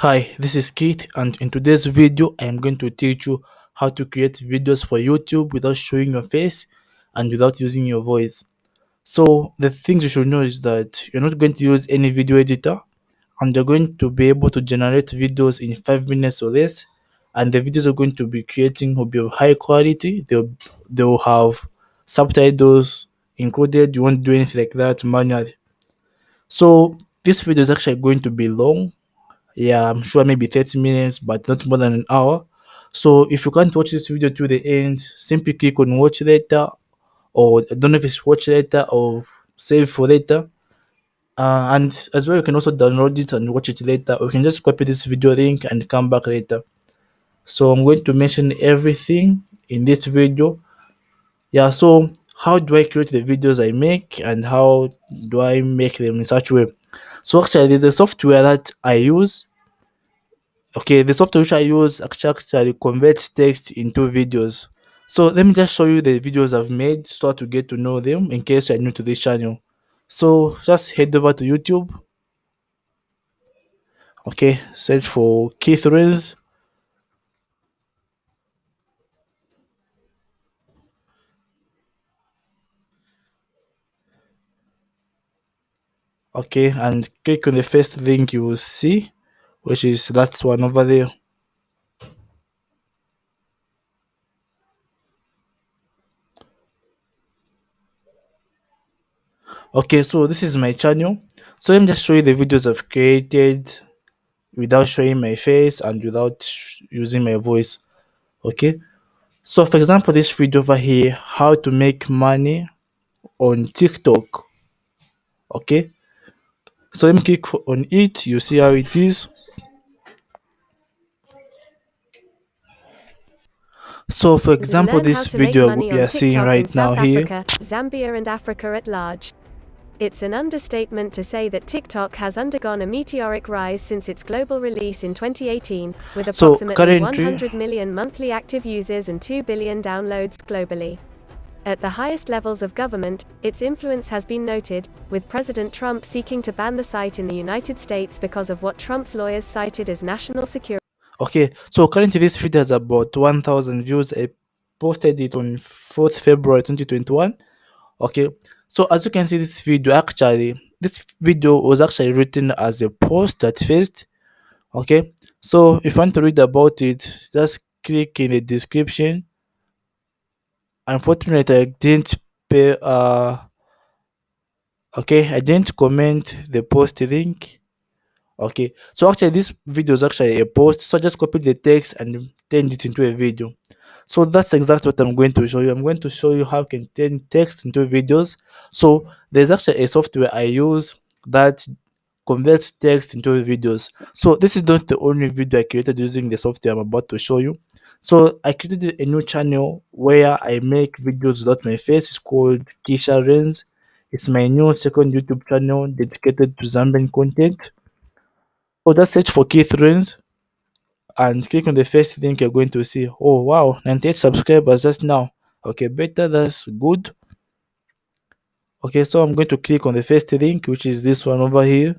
Hi, this is Keith and in today's video I am going to teach you how to create videos for YouTube without showing your face and without using your voice. So the things you should know is that you're not going to use any video editor and you're going to be able to generate videos in 5 minutes or less and the videos you're going to be creating will be of high quality. They'll, they'll have subtitles included. You won't do anything like that manually. So this video is actually going to be long yeah i'm sure maybe 30 minutes but not more than an hour. So if you can't watch this video to the end simply click on watch later or i don't know if it's watch later or save for later. Uh, and as well you can also download it and watch it later or you can just copy this video link and come back later. So i'm going to mention everything in this video. Yeah so how do i create the videos i make and how do i make them in such a way? So actually there's a software that i use okay the software which i use actually converts text into videos. So let me just show you the videos i've made so to get to know them in case you're new to this channel. So just head over to youtube. Okay search for keith Renz. okay and click on the first link you will see which is that one over there. Okay so this is my channel. So let me just show you the videos i've created without showing my face and without using my voice. Okay? So for example this video over here how to make money on tiktok. Okay? So let me click on it. You see how it is so for example this video we are seeing right now here Africa, Zambia and Africa at large. It's an understatement to say that TikTok has undergone a meteoric rise since its global release in 2018, with So, approximately currently- 100 million monthly active users and 2 billion downloads globally. At the highest levels of government, its influence has been noted, with President Trump seeking to ban the site in the United States because of what Trump's lawyers cited as national security. Okay so currently this video has about 1000 views. I posted it on 4th february 2021 okay so as you can see this video actually this video was actually written as a post at first. Okay so if you want to read about it just click in the description. Unfortunately i didn't pay uh okay i didn't comment the post link okay. So actually this video is actually a post. So just copy the text and turn it into a video. So that's exactly what i'm going to show you. I'm going to show you how you can turn text into videos. So there's actually a software i use that converts text into videos. So this is not the only video i created using the software i'm about to show you. So i created a new channel where i make videos without my face. It's called kisha Renz. it's my new second youtube channel dedicated to zambian content so just search for Keith and click on the first link you're going to see. Oh wow, 98 subscribers just now. Okay, better, that's good. Okay, so I'm going to click on the first link, which is this one over here.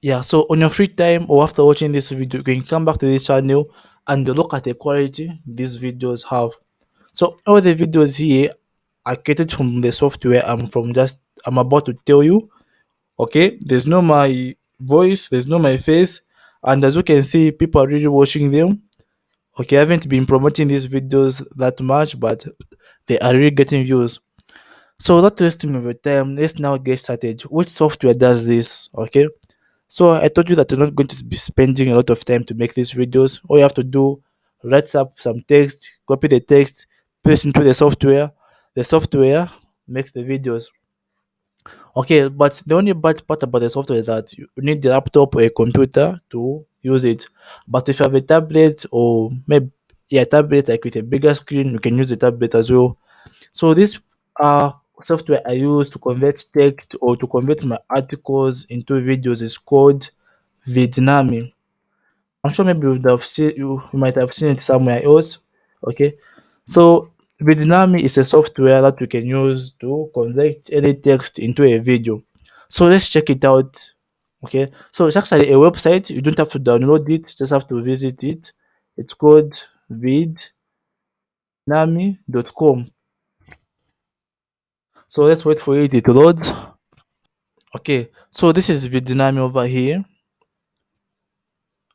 Yeah, so on your free time or after watching this video, you can come back to this channel and look at the quality these videos have. So all the videos here are created from the software I'm from just I'm about to tell you. okay? There's no my voice there's no my face and as you can see people are really watching them okay? I haven't been promoting these videos that much but they are really getting views. So without wasting of your time. Let's now get started. Which software does this okay? So i told you that you're not going to be spending a lot of time to make these videos. All you have to do write up some text copy the text paste into the software the software makes the videos Okay, but the only bad part about the software is that you need the laptop or a computer to use it. But if you have a tablet or maybe yeah, tablet like with a bigger screen, you can use the tablet as well. So this uh software I use to convert text or to convert my articles into videos is called Vidnami. I'm sure maybe you would have seen you, you might have seen it somewhere else. Okay. So Vidnami is a software that we can use to convert any text into a video. So let's check it out. Okay, so it's actually a website. You don't have to download it, just have to visit it. It's called vidnami.com. So let's wait for it to load. Okay, so this is Vidnami over here.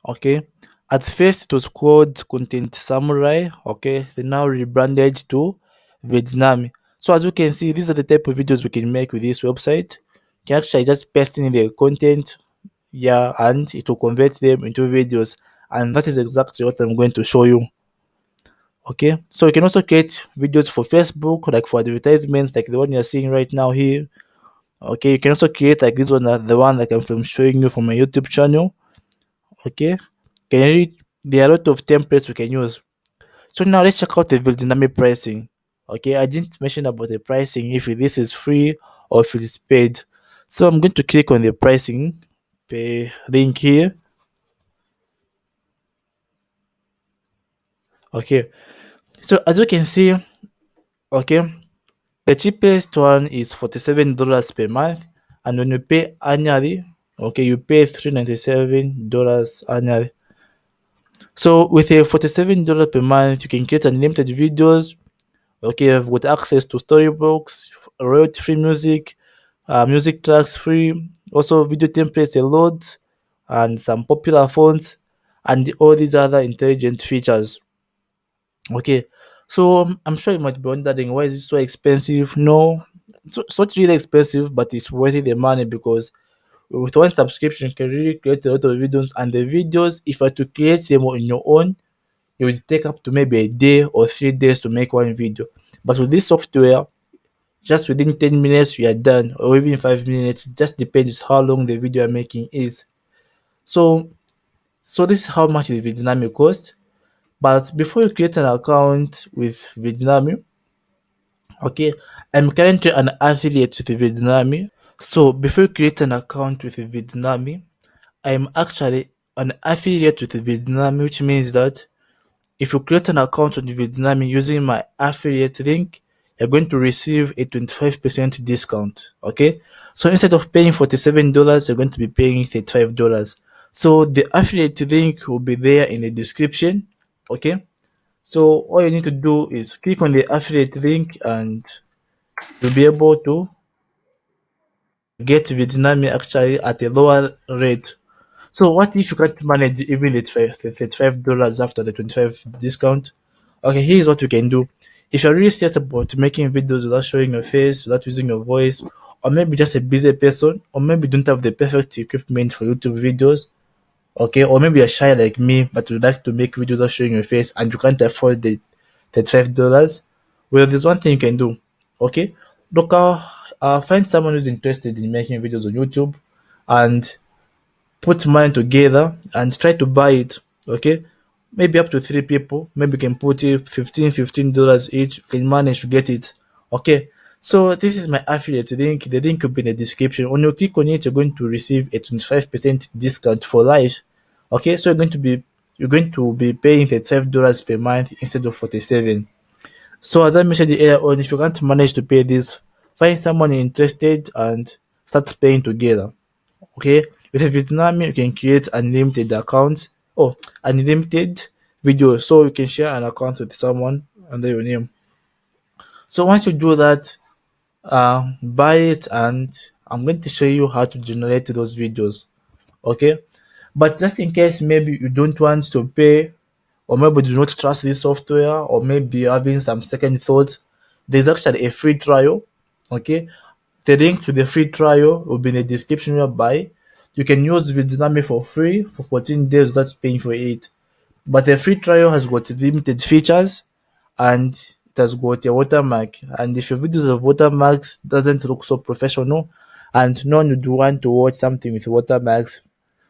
Okay, at first it was called Content Samurai. Okay, they now rebranded to Vidnami. So as you can see, these are the type of videos we can make with this website. You can actually just paste in the content, yeah, and it will convert them into videos. And that is exactly what I'm going to show you. Okay, so you can also create videos for Facebook, like for advertisements, like the one you're seeing right now here. Okay, you can also create like this one, uh, the one like I'm showing you from my YouTube channel. Okay, can? There are a lot of templates we can use. So now let's check out the Vidnami pricing. Okay, I didn't mention about the pricing if this is free or if it is paid. So I'm going to click on the pricing pay link here. Okay, so as you can see, okay, the cheapest one is $47 per month, and when you pay annually, okay, you pay $397 annually. So with a $47 per month, you can create unlimited videos. Okay, you've got access to Storyblocks, royalty-free music, uh, music tracks free, also video templates a lot, and some popular fonts, and all these other intelligent features. Okay, so um, I'm sure you might be wondering why is it so expensive? No, it's, it's not really expensive, but it's worth the money because with one subscription you can really create a lot of videos, and the videos, if you are to create them on your own, it will take up to maybe a day or three days to make one video. But with this software, just within 10 minutes you are done, or even 5 minutes, just depends how long the video you're making is. So, so this is how much the Vidnami cost. But before you create an account with Vidnami, okay, I'm currently an affiliate with Vidnami. So before you create an account with Vidnami, I'm actually an affiliate with Vidnami, which means that if you create an account on Vidnami using my affiliate link, you're going to receive a 25% discount. Okay. So instead of paying $47, you're going to be paying $35. So the affiliate link will be there in the description. Okay. So all you need to do is click on the affiliate link and you'll be able to get Vidnami actually at a lower rate. So what if you can't manage even the $35 after the 25 discount? Okay, here's what you can do. If you're really serious about making videos without showing your face, without using your voice, or maybe just a busy person, or maybe don't have the perfect equipment for YouTube videos, okay, or maybe you're shy like me, but you like to make videos without showing your face and you can't afford the $35, well, there's one thing you can do, okay? Look, uh, uh, find someone who's interested in making videos on YouTube and put money together and try to buy it okay? Maybe up to three people. Maybe you can put it 15 15 dollars each. You can manage to get it okay? So this is my affiliate link. The link will be in the description. When you click on it you're going to receive a 25 percent discount for life okay? So you're going to be you're going to be paying 35 dollars per month instead of 47 so as i mentioned earlier on if you can't manage to pay this find someone interested and start paying together okay with a Vidnami, you can create unlimited accounts or unlimited videos. So you can share an account with someone under your name. So once you do that, uh, buy it and I'm going to show you how to generate those videos. Okay. But just in case maybe you don't want to pay or maybe do not trust this software or maybe having some second thoughts, there's actually a free trial. Okay. The link to the free trial will be in the description whereby you can use Vidnami for free for 14 days without paying for it. But the free trial has got limited features and it has got a watermark. And if your videos have watermarks, doesn't look so professional, and no one would want to watch something with watermarks.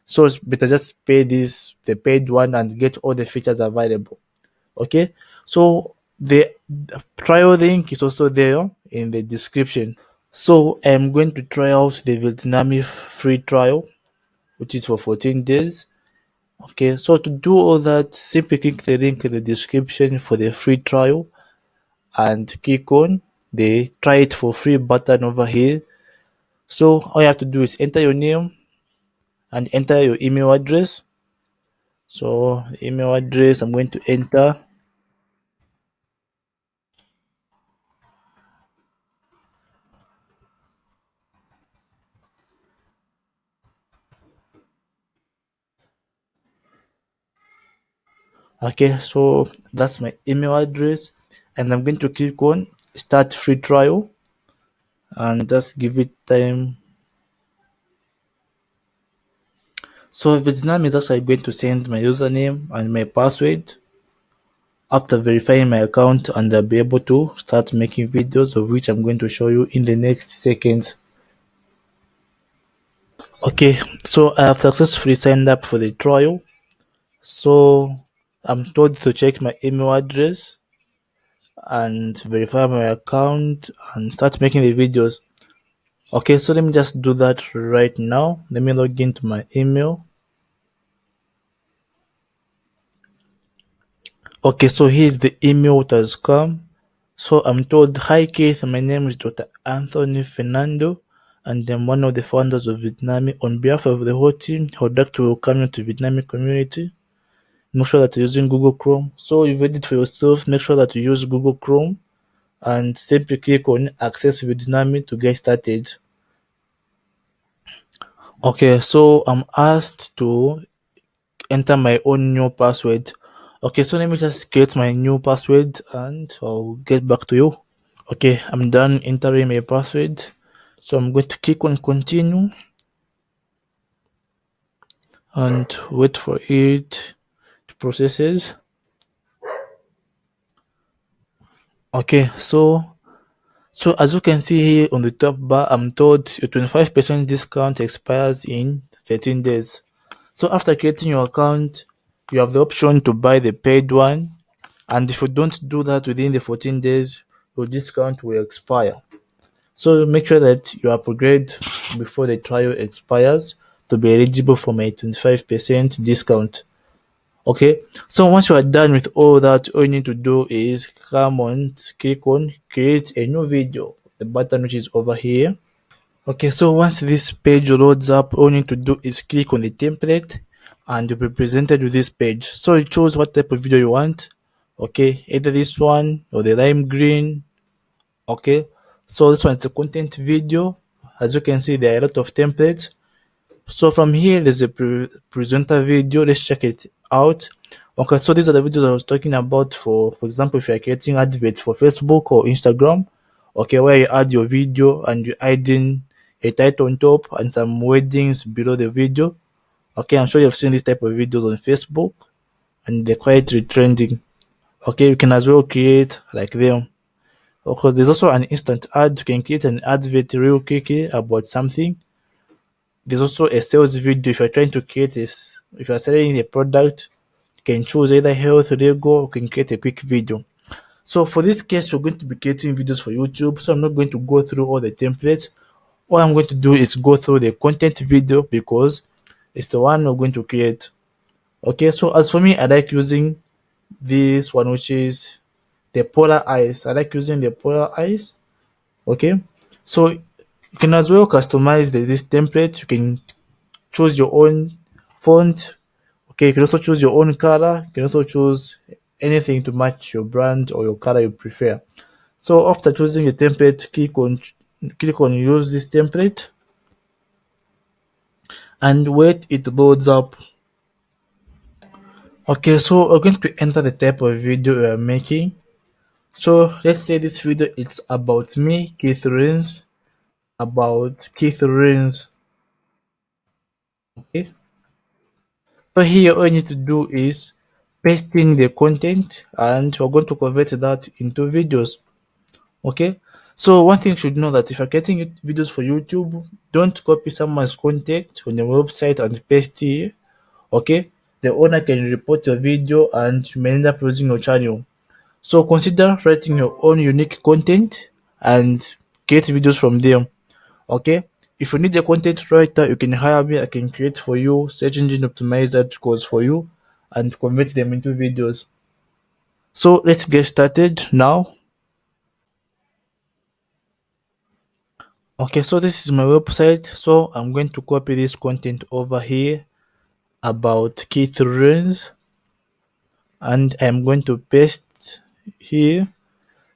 So it's better just pay this the paid one and get all the features available. Okay, so the trial link is also there in the description. So I'm going to try out the Vidnami free trial which is for 14 days. Okay, so to do all that, simply click the link in the description for the free trial and click on the try it for free button over here so all you have to do is enter your name and enter your email address so email address i'm going to enter okay so that's my email address and i'm going to click on start free trial and just give it time so if it's Vidnami is actually going to send my username and my password after verifying my account and I'll be able to start making videos of which I'm going to show you in the next seconds. Okay, so I have successfully signed up for the trial. So I'm told to check my email address and verify my account and start making the videos. Okay, so let me just do that right now. Let me log into my email. Okay, so here's the email that has come. So I'm told, hi Keith, my name is Dr. Anthony Fernando, and I'm one of the founders of Vidnami. On behalf of the whole team, I would like to welcome you to Vidnami community. Make sure that you're using Google Chrome. So you've read it for yourself, make sure that you use Google Chrome and simply click on access Vidnami to get started. Okay, so I'm asked to enter my own new password. Okay, so let me just create my new password and I'll get back to you. Okay, I'm done entering my password. So I'm going to click on continue and wait for it processes. Okay, so so as you can see here on the top bar, I'm told your 25% discount expires in 13 days. So after creating your account, you have the option to buy the paid one. And if you don't do that within the 14 days, your discount will expire. So make sure that you upgrade before the trial expires to be eligible for my 25% discount. Okay, so once you are done with all that, all you need to do is come on, click on create a new video, the button which is over here. Okay, so once this page loads up, all you need to do is click on the template and you'll be presented with this page. So you choose what type of video you want. Okay, either this one or the lime green. Okay, so this one is a content video. As you can see, there are a lot of templates. So from here, there's a pre presenter video. Let's check it out. Okay, so these are the videos I was talking about for, for example, if you're creating adverts for Facebook or Instagram, okay, where you add your video and you add in a title on top and some wordings below the video. Okay, I'm sure you've seen this type of videos on Facebook and they're quite trending. Okay, you can as well create like them. Okay, there's also an instant ad. You can create an advert real quickly about something there's also a sales video. If you're trying to create this if you're selling a product you can choose either health legal or can create a quick video. So for this case we're going to be creating videos for youtube. So i'm not going to go through all the templates. All i'm going to do is go through the content video because it's the one we're going to create. Okay so as for me i like using this one which is the polar eyes i like using the polar eyes okay so you can as well customize the, this template. You can choose your own font. Okay you can also choose your own color. You can also choose anything to match your brand or your color you prefer. So after choosing a template click on click on use this template. And wait it loads up. Okay so we're going to enter the type of video we are making. So let's say this video is about me keith Rains, about Rains. Okay. So here all you need to do is pasting the content and we're going to convert that into videos. Okay. So one thing you should know that if you're getting videos for YouTube, don't copy someone's content on your website and paste it Okay. The owner can report your video and you may end up losing your channel. So consider writing your own unique content and create videos from them okay? If you need a content writer you can hire me. I can create for you search engine optimized articles for you and convert them into videos. So let's get started now. Okay so this is my website. So i'm going to copy this content over here about key trends and i'm going to paste here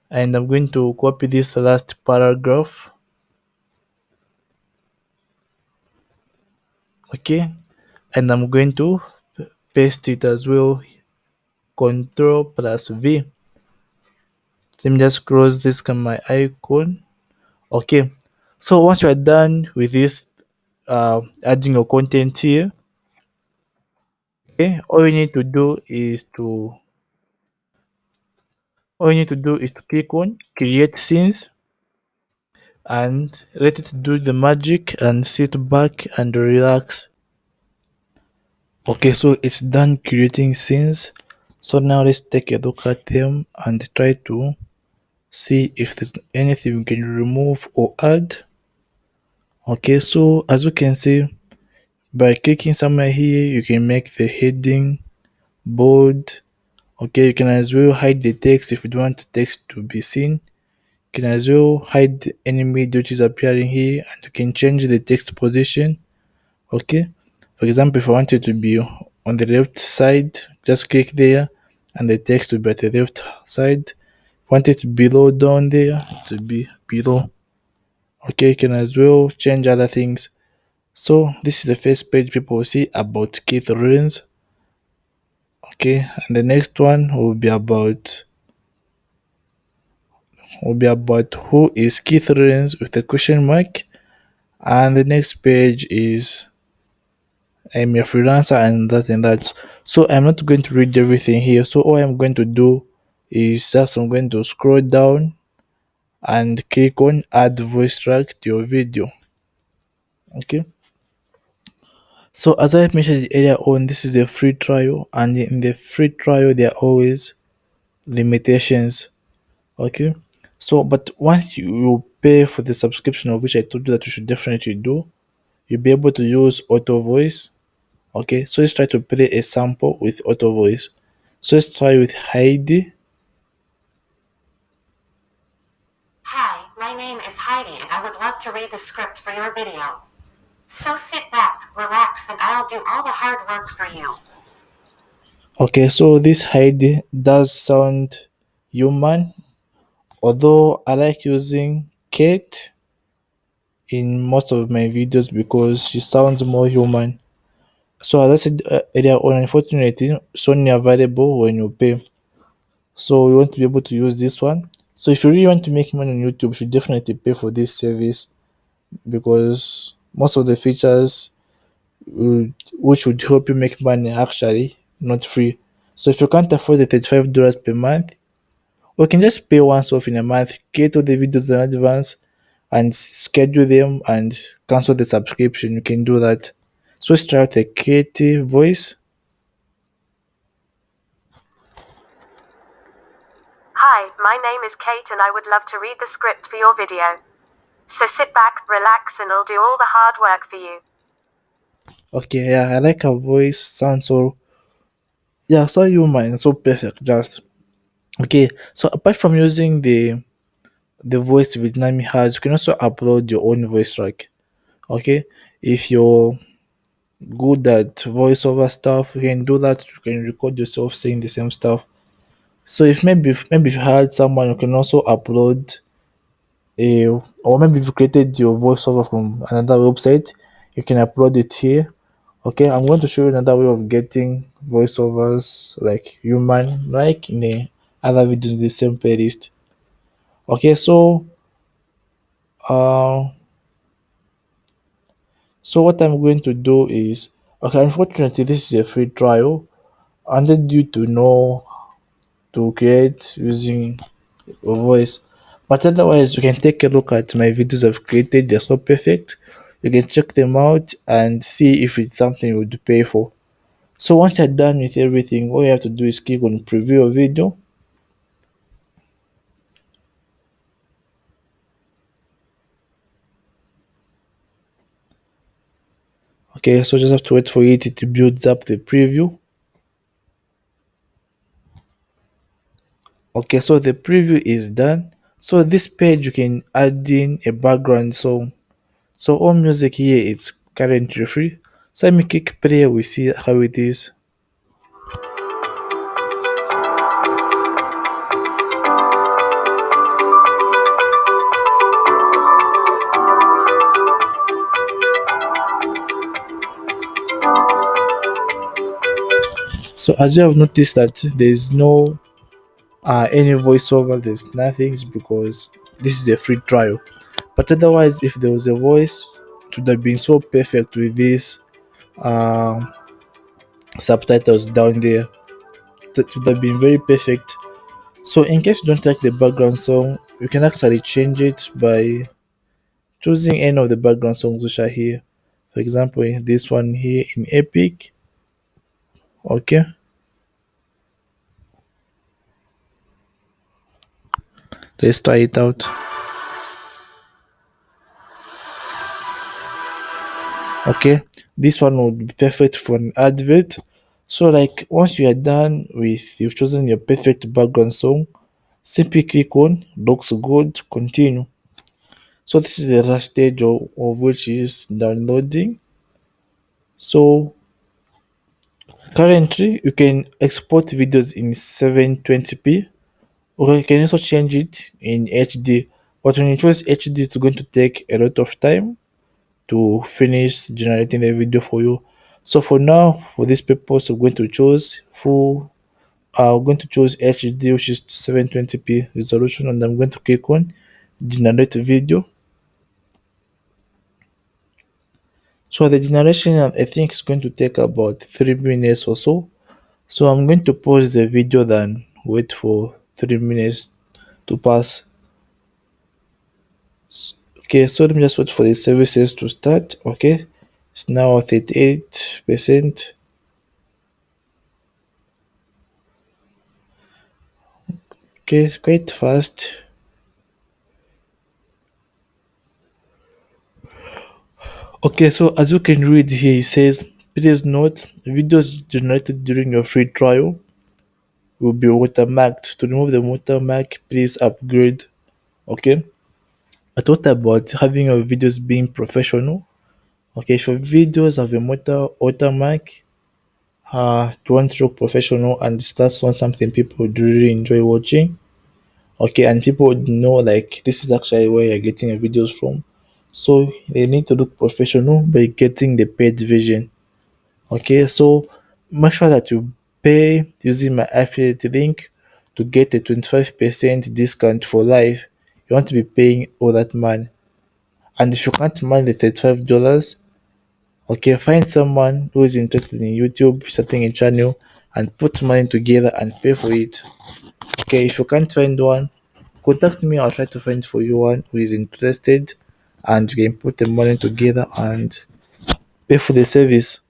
and i'm going to copy this last paragraph. Okay. And i'm going to paste it as well. Control plus v. Let me just close this my icon. Okay. So once you are done with this uh, adding your content here okay all you need to do is to all you need to do is to click on create scenes and let it do the magic and sit back and relax. Okay so it's done creating scenes. So now let's take a look at them and try to see if there's anything we can remove or add. Okay so as you can see by clicking somewhere here you can make the heading bold. Okay you can as well hide the text if you don't want the text to be seen can as well hide any image which is appearing here and you can change the text position. Okay? For example if i want it to be on the left side just click there and the text will be at the left side. If want it below down there to be below. Okay you can as well change other things. So this is the first page people will see about Keith Rains okay and the next one will be about will be about who is Keith Rains with a question mark. And the next page is I'm a freelancer and that and that. So I'm not going to read everything here. So all I'm going to do is just I'm going to scroll down and click on add voice track to your video. Okay. So as i mentioned earlier on this is a free trial. And in the free trial there are always limitations. Okay so but once you pay for the subscription of which i told you that you should definitely do you'll be able to use auto voice okay so let's try to play a sample with auto voice so let's try with heidi Hi, my name is Heidi and I would love to read the script for your video. So sit back, relax, and I'll do all the hard work for you. okay so this heidi does sound human although i like using kate in most of my videos because she sounds more human. So as i said uh, earlier on unfortunately it's only available when you pay. So you want to be able to use this one. So if you really want to make money on youtube you should definitely pay for this service because most of the features which would help you make money actually not free. So if you can't afford the 35 dollars per month we can just pay once off in a month create all the videos in advance and schedule them and cancel the subscription you can do that so let's try out a creative voice Hi, my name is Kate and I would love to read the script for your video. So sit back, relax, and I'll do all the hard work for you. okay yeah i like her voice sounds so yeah so human so perfect just okay so apart from using the the voice Vidnami's has you can also upload your own voice track. Okay if you're good at voiceover stuff you can do that. You can record yourself saying the same stuff. So if maybe if, maybe if you had someone you can also upload a or maybe if you created your voiceover from another website you can upload it here. Okay i'm going to show you another way of getting voiceovers like human like in the other videos in the same playlist. Okay so uh so what i'm going to do is okay unfortunately this is a free trial. I wanted you to know to create using your voice. But otherwise you can take a look at my videos i've created. They're so perfect. You can check them out and see if it's something you would pay for. So once you're done with everything all you have to do is click on preview your video okay so just have to wait for it to build up the preview okay so the preview is done so this page you can add in a background song So all music here is currently free. So let me click play, we see how it is. So as you have noticed that there's no uh, any voiceover, there's nothing because this is a free trial. But otherwise, if there was a voice, it would have been so perfect with this uh, subtitles down there. That would have been very perfect. So in case you don't like the background song, you can actually change it by choosing any of the background songs which are here. For example, this one here in Epic. Okay. Let's try it out. okay this one would be perfect for an advert. So like once you are done with you've chosen your perfect background song simply click on looks good continue. So this is the last stage of, of which is downloading. So currently you can export videos in 720p you can also change it in hd but when you choose hd it's going to take a lot of time to finish generating the video for you. So for now for this purpose i'm going to choose full i'm going to choose hd which is 720p resolution and i'm going to click on generate video. So the generation i think is going to take about three minutes or so. So i'm going to pause the video then wait for three minutes to pass. Okay so let me just wait for the services to start. Okay it's now 38 percent. Okay quite fast. Okay so as you can read here it says please note videos generated during your free trial will be watermarked to remove the watermark please upgrade okay? I thought about having your videos being professional? Okay your videos have a water watermark uh don't look professional and that's not something people would really enjoy watching. Okay and people would know like this is actually where you're getting your videos from. So they need to look professional by getting the paid version. Okay so make sure that you pay using my affiliate link to get a 25% discount for life. You want to be paying all that money. And if you can't mind the $35 okay find someone who is interested in youtube starting a channel and put money together and pay for it. Okay if you can't find one contact me. I'll try to find for you one who is interested and you can put the money together and pay for the service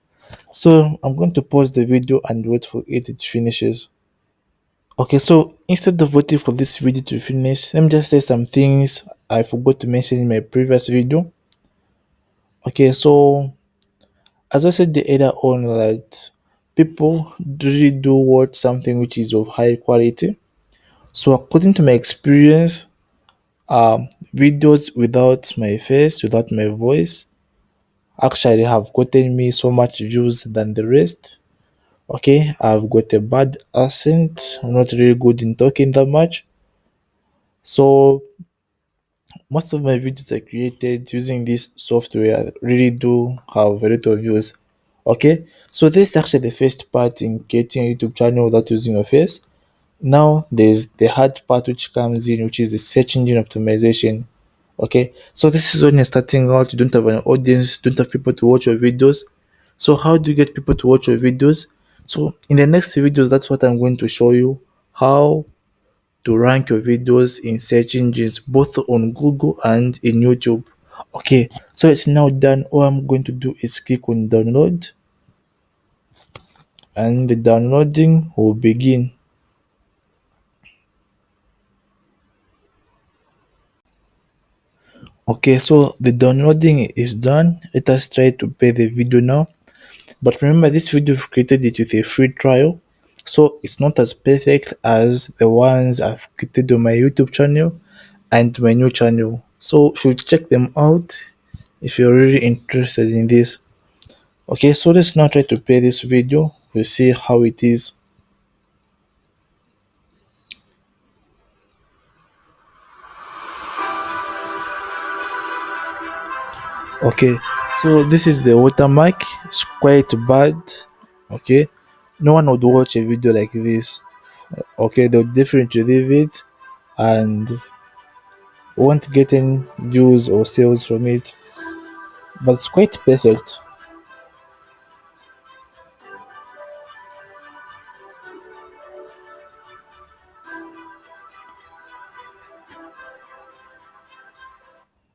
so i'm going to pause the video and wait for it it finishes okay so instead of waiting for this video to finish let me just say some things i forgot to mention in my previous video. Okay so as i said the earlier on that people really do watch something which is of high quality. So according to my experience um videos without my face without my voice actually have gotten me so much views than the rest. Okay i've got a bad accent. I'm not really good in talking that much. So most of my videos are created using this software really do have a lot of views. Okay so this is actually the first part in creating a youtube channel without using your face now there's the hard part which comes in which is the search engine optimization okay? So this is when you're starting out you don't have an audience don't have people to watch your videos. So how do you get people to watch your videos? So in the next videos that's what i'm going to show you how to rank your videos in search engines both on google and in youtube. Okay so it's now done. All i'm going to do is click on download. And the downloading will begin okay so the downloading is done. Let us try to play the video now. But remember this video i've created it with a free trial. So it's not as perfect as the ones i've created on my youtube channel and my new channel. So you check them out if you're really interested in this? Okay so let's now try to play this video. We'll see how it is okay so this is the watermark it's quite bad. Okay no one would watch a video like this. Okay they'll definitely leave it and won't get any views or sales from it. But it's quite perfect.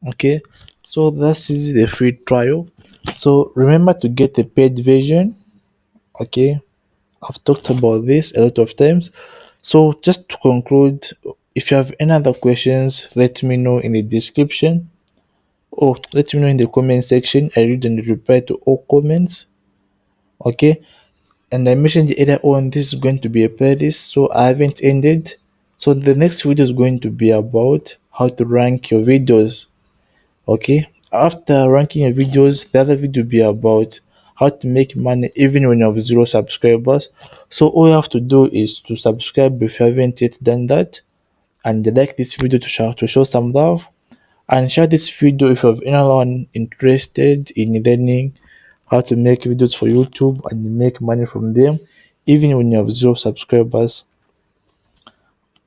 Okay so this is the free trial. So remember to get the paid version. Okay. I've talked about this a lot of times. So just to conclude if you have any other questions let me know in the description. Or let me know in the comment section. I read and reply to all comments. Okay. And i mentioned earlier on this is going to be a playlist so i haven't ended. So the next video is going to be about how to rank your videos okay after ranking your videos the other video will be about how to make money even when you have zero subscribers. So all you have to do is to subscribe if you haven't yet done that and like this video to show to show some love and share this video if you have anyone interested in learning how to make videos for youtube and make money from them even when you have zero subscribers.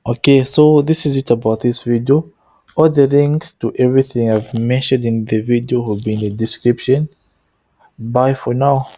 Okay so this is it about this video all the links to everything i've mentioned in the video will be in the description. Bye for now